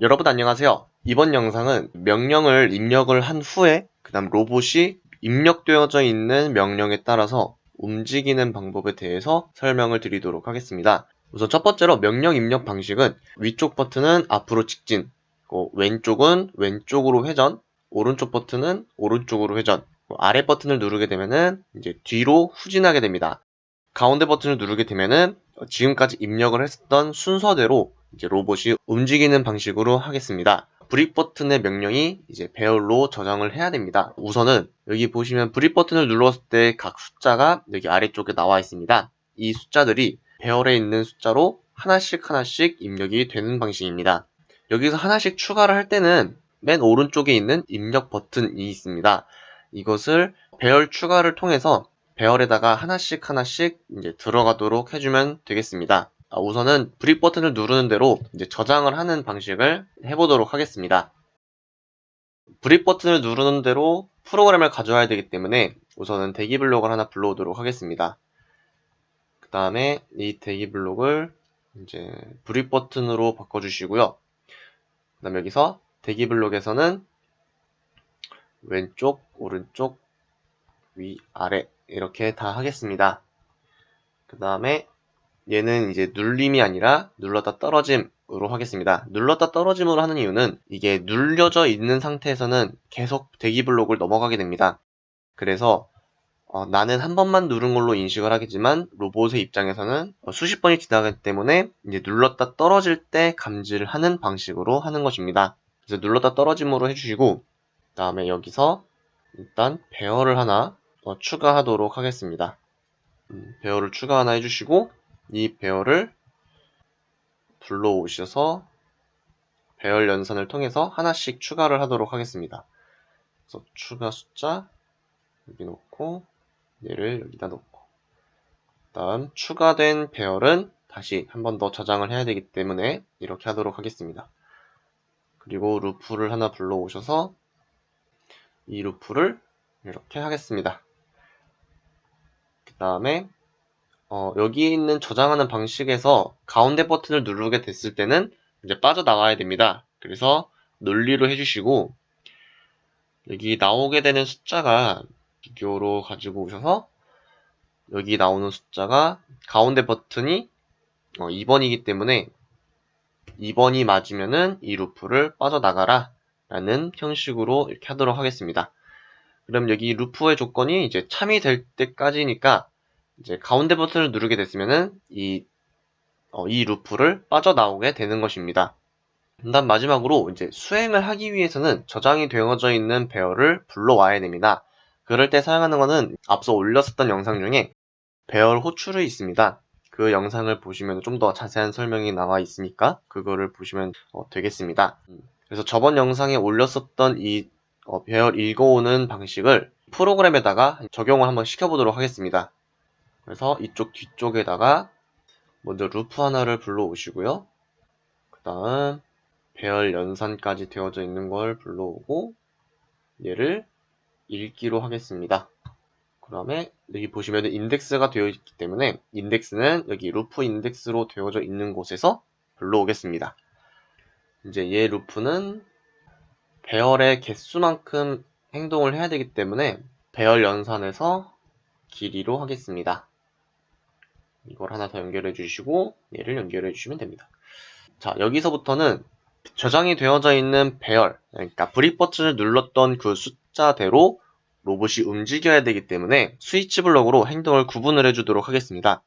여러분 안녕하세요. 이번 영상은 명령을 입력을 한 후에 그 다음 로봇이 입력되어져 있는 명령에 따라서 움직이는 방법에 대해서 설명을 드리도록 하겠습니다. 우선 첫 번째로 명령 입력 방식은 위쪽 버튼은 앞으로 직진, 어, 왼쪽은 왼쪽으로 회전, 오른쪽 버튼은 오른쪽으로 회전, 어, 아래 버튼을 누르게 되면은 이제 뒤로 후진하게 됩니다. 가운데 버튼을 누르게 되면은 지금까지 입력을 했었던 순서대로 이제 로봇이 움직이는 방식으로 하겠습니다. brick 버튼의 명령이 이제 배열로 저장을 해야 됩니다. 우선은 여기 보시면 brick 버튼을 눌렀을 때 각 숫자가 여기 아래쪽에 나와 있습니다. 이 숫자들이 배열에 있는 숫자로 하나씩 하나씩 입력이 되는 방식입니다. 여기서 하나씩 추가를 할 때는 맨 오른쪽에 있는 입력 버튼이 있습니다. 이것을 배열 추가를 통해서 배열에다가 하나씩 하나씩 이제 들어가도록 해주면 되겠습니다. 아, 우선은 brick 버튼을 누르는 대로 이제 저장을 하는 방식을 해보도록 하겠습니다. brick 버튼을 누르는 대로 프로그램을 가져와야 되기 때문에 우선은 대기 블록을 하나 불러오도록 하겠습니다. 그 다음에 이 대기 블록을 이제 brick 버튼으로 바꿔주시고요. 그 다음 여기서 대기 블록에서는 왼쪽, 오른쪽, 위, 아래 이렇게 다 하겠습니다. 그 다음에 얘는 이제 눌림이 아니라 눌렀다 떨어짐으로 하겠습니다. 눌렀다 떨어짐으로 하는 이유는 이게 눌려져 있는 상태에서는 계속 대기 블록을 넘어가게 됩니다. 그래서 어, 나는 한 번만 누른 걸로 인식을 하겠지만 로봇의 입장에서는 수십 번이 지나가기 때문에 이제 눌렀다 떨어질 때 감지를 하는 방식으로 하는 것입니다. 그래서 눌렀다 떨어짐으로 해주시고 그 다음에 여기서 일단 배열을 하나 어, 추가하도록 하겠습니다. 음, 배열을 추가 하나 해주시고 이 배열을 불러오셔서 배열 연산을 통해서 하나씩 추가를 하도록 하겠습니다. 그래서 추가 숫자 여기 놓고 얘를 여기다 놓고 다음 추가된 배열은 다시 한 번 더 저장을 해야 되기 때문에 이렇게 하도록 하겠습니다. 그리고 루프를 하나 불러오셔서 이 루프를 이렇게 하겠습니다. 그 다음에 어, 여기 있는 저장하는 방식에서 가운데 버튼을 누르게 됐을 때는 이제 빠져나가야 됩니다. 그래서 논리로 해주시고 여기 나오게 되는 숫자가 비교로 가지고 오셔서 여기 나오는 숫자가 가운데 버튼이 어, 2번이기 때문에 2번이 맞으면은 이 루프를 빠져나가라 라는 형식으로 이렇게 하도록 하겠습니다. 그럼 여기 루프의 조건이 이제 참이 될 때까지니까 이제 가운데 버튼을 누르게 됐으면은 이, 어, 이 루프를 빠져나오게 되는 것입니다. 다음 마지막으로 이제 수행을 하기 위해서는 저장이 되어져 있는 배열을 불러와야 됩니다. 그럴 때 사용하는 것은 앞서 올렸었던 영상 중에 배열 호출이 있습니다. 그 영상을 보시면 좀 더 자세한 설명이 나와 있으니까 그거를 보시면 어, 되겠습니다. 그래서 저번 영상에 올렸었던 이 어, 배열 읽어오는 방식을 프로그램에다가 적용을 한번 시켜보도록 하겠습니다. 그래서 이쪽 뒤쪽에다가 먼저 루프 하나를 불러오시고요. 그 다음 배열 연산까지 되어져 있는 걸 불러오고 얘를 읽기로 하겠습니다. 그 다음에 여기 보시면 인덱스가 되어 있기 때문에 인덱스는 여기 루프 인덱스로 되어져 있는 곳에서 불러오겠습니다. 이제 얘 루프는 배열의 개수만큼 행동을 해야 되기 때문에 배열 연산에서 길이로 하겠습니다. 이걸 하나 더 연결해 주시고 얘를 연결해 주시면 됩니다. 자 여기서부터는 저장이 되어져 있는 배열 그러니까 브릭 버튼을 눌렀던 그 숫자대로 로봇이 움직여야 되기 때문에 스위치 블럭으로 행동을 구분을 해주도록 하겠습니다.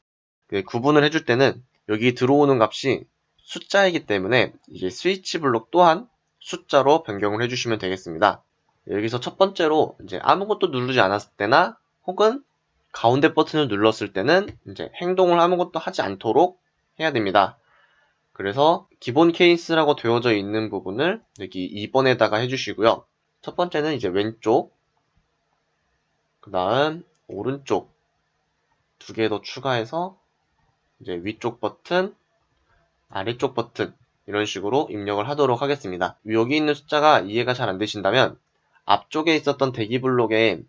그 구분을 해줄 때는 여기 들어오는 값이 숫자이기 때문에 이게 스위치 블록 또한 숫자로 변경을 해주시면 되겠습니다. 여기서 첫 번째로 이제 아무것도 누르지 않았을 때나 혹은 가운데 버튼을 눌렀을 때는 이제 행동을 아무것도 하지 않도록 해야 됩니다. 그래서 기본 케이스라고 되어져 있는 부분을 여기 2번에다가 해주시고요. 첫 번째는 이제 왼쪽, 그 다음 오른쪽 두 개 더 추가해서 이제 위쪽 버튼, 아래쪽 버튼 이런 식으로 입력을 하도록 하겠습니다. 여기 있는 숫자가 이해가 잘 안 되신다면 앞쪽에 있었던 대기 블록에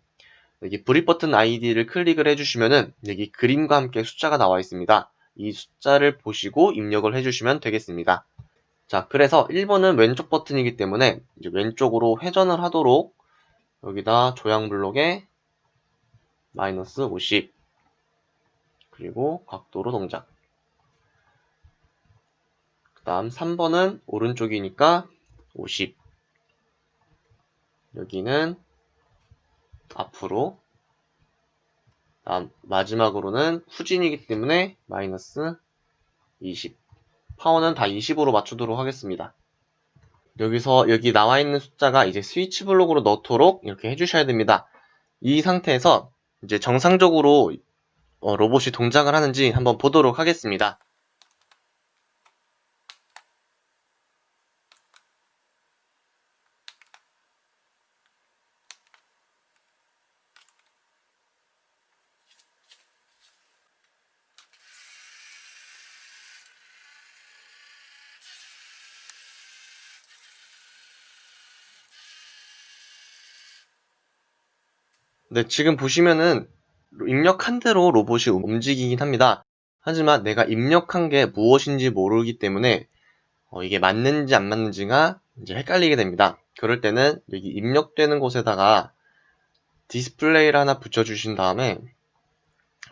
여기 브릿 버튼 아이디를 클릭을 해주시면은 여기 그림과 함께 숫자가 나와 있습니다. 이 숫자를 보시고 입력을 해주시면 되겠습니다. 자, 그래서 1번은 왼쪽 버튼이기 때문에 이제 왼쪽으로 회전을 하도록 여기다 조향 블록에 마이너스 50 그리고 각도로 동작 그 다음 3번은 오른쪽이니까 50 여기는 앞으로 다음 마지막으로는 후진이기 때문에 마이너스 20 파워는 다 20으로 맞추도록 하겠습니다. 여기서 여기 나와 있는 숫자가 이제 스위치 블록으로 넣도록 이렇게 해주셔야 됩니다. 이 상태에서 이제 정상적으로 어, 로봇이 동작을 하는지 한번 보도록 하겠습니다. 네, 지금 보시면은 입력한 대로 로봇이 움직이긴 합니다. 하지만 내가 입력한 게 무엇인지 모르기 때문에 어, 이게 맞는지 안 맞는지가 이제 헷갈리게 됩니다. 그럴 때는 여기 입력되는 곳에다가 디스플레이를 하나 붙여주신 다음에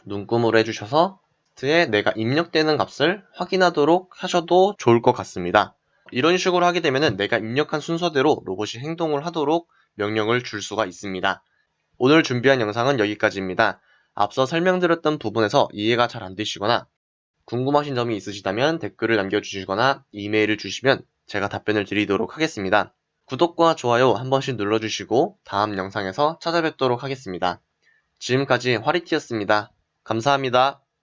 눈금으로 해주셔서 에 내가 입력되는 값을 확인하도록 하셔도 좋을 것 같습니다. 이런 식으로 하게 되면 내가 입력한 순서대로 로봇이 행동을 하도록 명령을 줄 수가 있습니다. 오늘 준비한 영상은 여기까지입니다. 앞서 설명드렸던 부분에서 이해가 잘 안 되시거나 궁금하신 점이 있으시다면 댓글을 남겨주시거나 이메일을 주시면 제가 답변을 드리도록 하겠습니다. 구독과 좋아요 한 번씩 눌러주시고 다음 영상에서 찾아뵙도록 하겠습니다. 지금까지 화리티였습니다. 감사합니다.